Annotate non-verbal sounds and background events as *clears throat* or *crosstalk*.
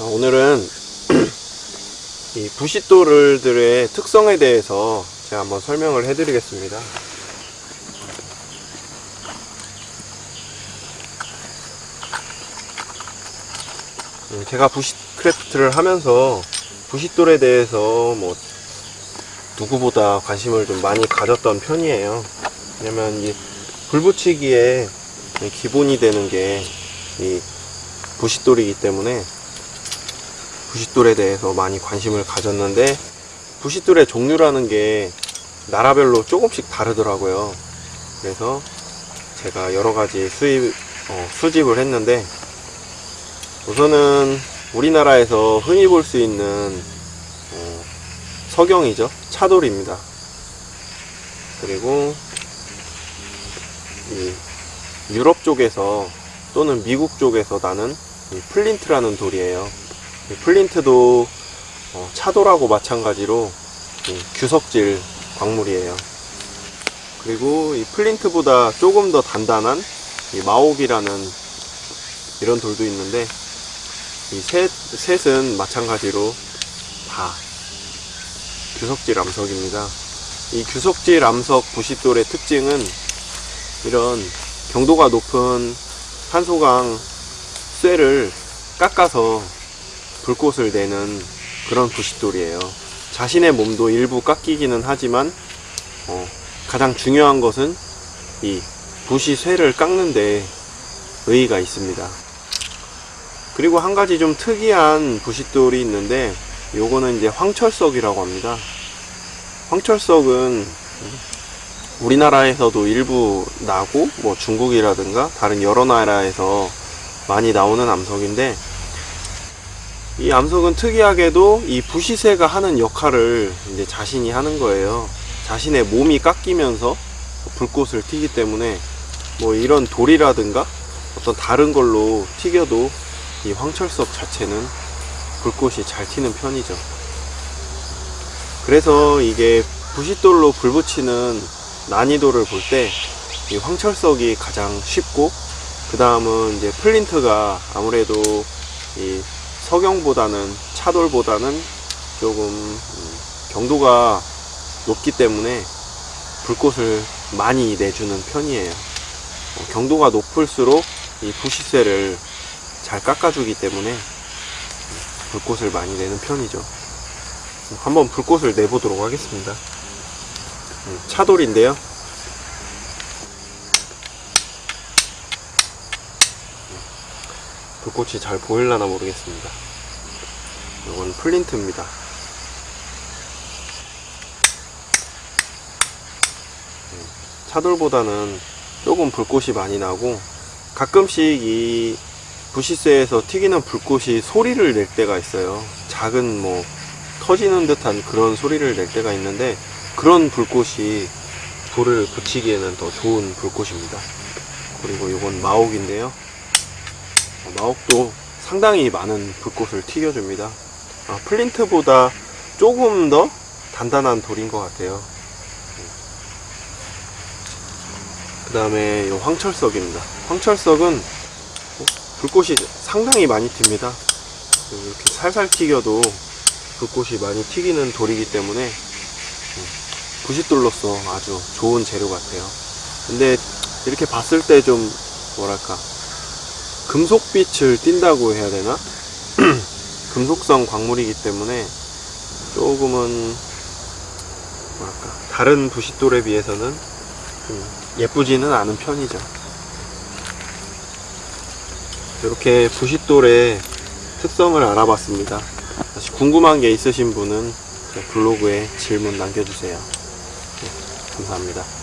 자, 오늘은 *clears throat* 이 부싯돌들의 특성에 대해서 제가 한번 설명을 해드리겠습니다. 음, 제가 부싯크래프트를 하면서 부싯돌에 대해서 뭐 누구보다 관심을 좀 많이 가졌던 편이에요. 왜냐면 이 불붙이기에 기본이 되는 게 이 부싯돌이기 때문에 부싯돌에 대해서 많이 관심을 가졌는데 부싯돌의 종류라는 게 나라별로 조금씩 다르더라고요. 그래서 제가 여러 가지 수입 어, 수집을 했는데 우선은 우리나라에서 흔히 볼 수 있는 어, 석영이죠 차돌입니다. 그리고 이 유럽 쪽에서 또는 미국 쪽에서 나는 이 플린트라는 돌이에요. 이 플린트도 어, 차돌하고 마찬가지로 이 규석질 광물이에요. 그리고 이 플린트보다 조금 더 단단한 이 마옥이라는 이런 돌도 있는데 이 셋, 셋은 마찬가지로 다 규석질 암석입니다. 이 규석질 암석 부싯돌의 특징은 이런 경도가 높은 산소강 쇠를 깎아서 불꽃을 내는 그런 부싯돌이에요. 자신의 몸도 일부 깎이기는 하지만 어, 가장 중요한 것은 이 부시 쇠를 깎는 데 의의가 있습니다. 그리고 한 가지 좀 특이한 부싯돌이 있는데 요거는 이제 황철석이라고 합니다. 황철석은 우리나라에서도 일부 나고 뭐 중국이라든가 다른 여러 나라에서 많이 나오는 암석인데 이 암석은 특이하게도 이 부시쇠가 하는 역할을 이제 자신이 하는 거예요. 자신의 몸이 깎이면서 불꽃을 튀기 때문에 뭐 이런 돌이라든가 어떤 다른 걸로 튀겨도 이 황철석 자체는 불꽃이 잘 튀는 편이죠. 그래서 이게 부싯돌로 불 붙이는 난이도를 볼 때 이 황철석이 가장 쉽고 그 다음은 이제 플린트가 아무래도 이 석영보다는 차돌보다는 조금 음, 경도가 높기 때문에 불꽃을 많이 내주는 편이에요. 어, 경도가 높을수록 이 부시쇠를 잘 깎아주기 때문에 불꽃을 많이 내는 편이죠. 한번 불꽃을 내보도록 하겠습니다. 음, 차돌인데요. 불꽃이 잘 보일라나 모르겠습니다. 이건 플린트입니다. 음, 차돌보다는 조금 불꽃이 많이 나고 가끔씩 이 부시쇠에서 튀기는 불꽃이 소리를 낼 때가 있어요. 작은 뭐 터지는 듯한 그런 소리를 낼 때가 있는데 그런 불꽃이 불을 붙이기에는 더 좋은 불꽃입니다. 그리고 이건 마옥인데요. 어, 마옥도 상당히 많은 불꽃을 튀겨줍니다. 아, 플린트보다 조금 더 단단한 돌인 것 같아요. 그 다음에 이 황철석입니다. 황철석은 불꽃이 상당히 많이 튑니다. 이렇게 살살 튀겨도 불꽃이 많이 튀기는 돌이기 때문에 부싯돌로서 아주 좋은 재료 같아요. 근데 이렇게 봤을 때 좀 뭐랄까 금속빛을 띈다고 해야 되나? *clears throat* 금속성 광물이기 때문에 조금은 뭐랄까 다른 부싯돌에 비해서는 좀 예쁘지는 않은 편이죠. 이렇게 부싯돌의 특성을 알아봤습니다. 다시 궁금한 게 있으신 분은 블로그에 질문 남겨주세요. 네, 감사합니다.